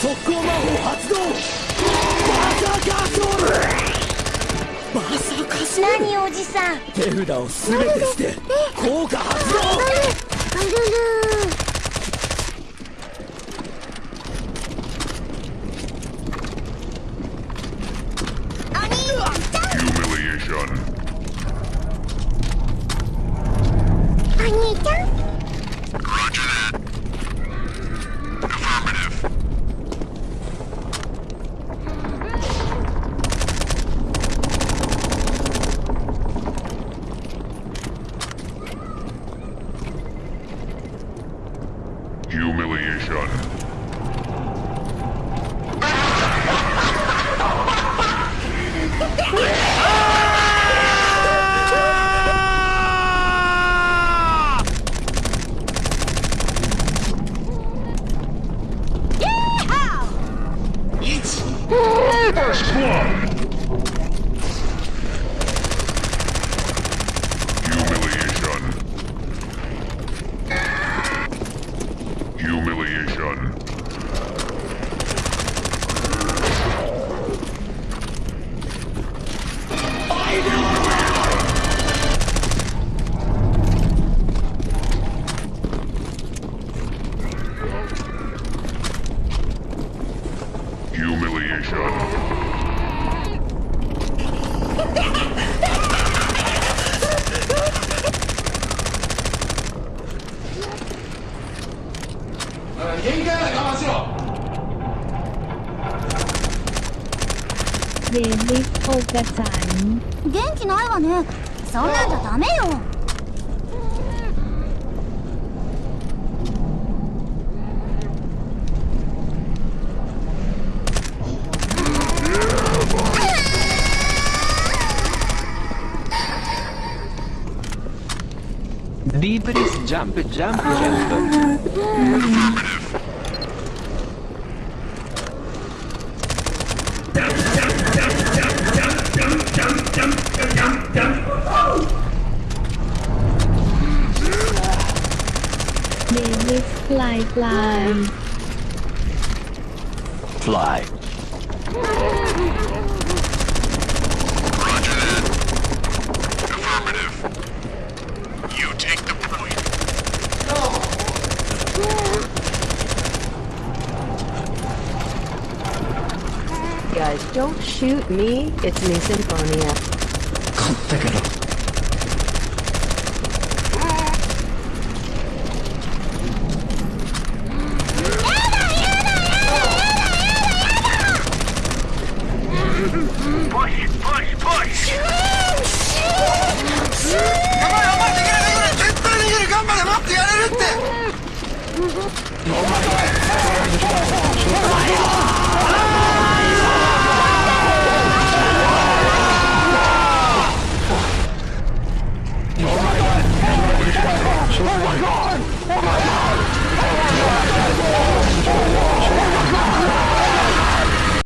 速攻魔法発動バーサーカーソール何おじさん手札を全て捨て効果発動あるる兄ちゃん humiliation. First で元気ないわねそんなんじゃダメよィープリスジャンプジャンプジャンプ Fly, fly. Fly. Roger that. Affirmative. You take the point. No. Guys, don't shoot me. It's me, Symphonia. Configure. るってお前